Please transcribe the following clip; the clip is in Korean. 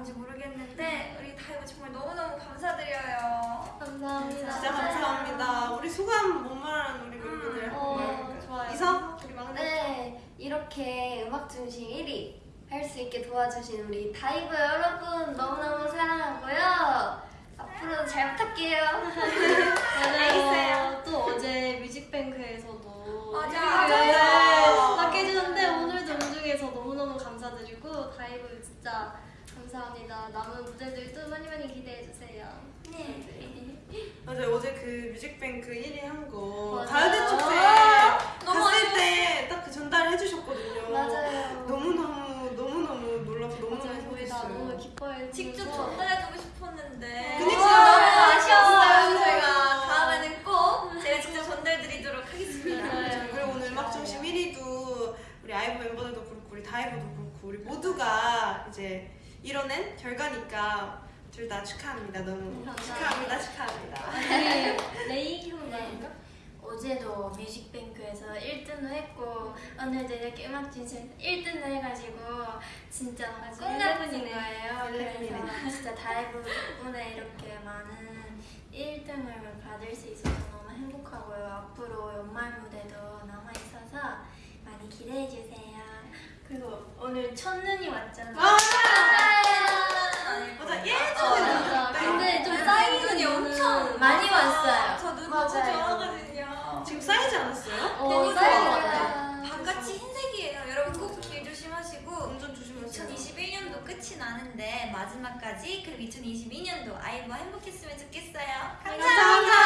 있는지 모르겠는데 우리 다이브 정말 너무너무 감사드려요. 감사합니다. 진짜 감사합니다. 우리 소감 못 말하는 우리 음. 멤버들. 어, 좋아요. 이서 우리 막내. 네, 이렇게 음악 중심 1위 할 수 있게 도와주신 우리 다이브 여러분 너무너무 사랑하고요. 앞으로도 잘 부탁해요. 맞아요. 또 어제 뮤직뱅크에서도 맞아. 맞아요. 받게 해주는데 오늘도 음중에서 너무너무 감사드리고 다이브 진짜 감사합니다. 남은 무대들도 많이 많이 기대해 주세요. 네. 맞아요. 어제 그 뮤직뱅크 1위 한거 맞아요. 가요대 축제 너무 갔을 때 딱 그 전달해 주셨거든요. 맞아요. 너무너무 너무너무 놀라서 너무너무 다 너무 행복했어요. 기뻐해 직접 전달해주고 싶었는데 그니까. 너무 아쉬웠어요. 저희가 다음에는 꼭 제가 직접 전달드리도록 하겠습니다. 맞아요. 그리고 오늘 음악 중심 1위도 우리 아이브 멤버들도 그렇고 우리 다이브도 그렇고 우리 모두가 이제 이뤄낸 결과니까 둘 다 축하합니다. 너무 감사합니다. 축하합니다. 축하합니다. 우리 레이 형 네. 말인가? 어제도 뮤직뱅크에서 1등도 했고 오늘도 이렇게 음악 중심에서 1등도 해가지고 진짜 같은 일레븐이네. 거예요. 그래서 진짜 다이브 덕분에 이렇게 많은 1등을 받을 수 있어서 너무 행복하고요. 앞으로 연말 무대도 남아 있어서 많이 기대해 주세요. 그리고 오늘 첫눈이 왔잖아요. 왔어요. 저눈 너무 맞아요. 좋아하거든요. 지금 쌓이지 않았어요? 어, 그러니까 쌓이는 것 같아요. 바깥이 흰색이에요. 여러분 꼭 길 조심하시고 운전 조심하세요. 2021년도 끝이 나는데 마지막까지 그리고 2022년도 아이와 행복했으면 좋겠어요. 감사합니다. 안녕.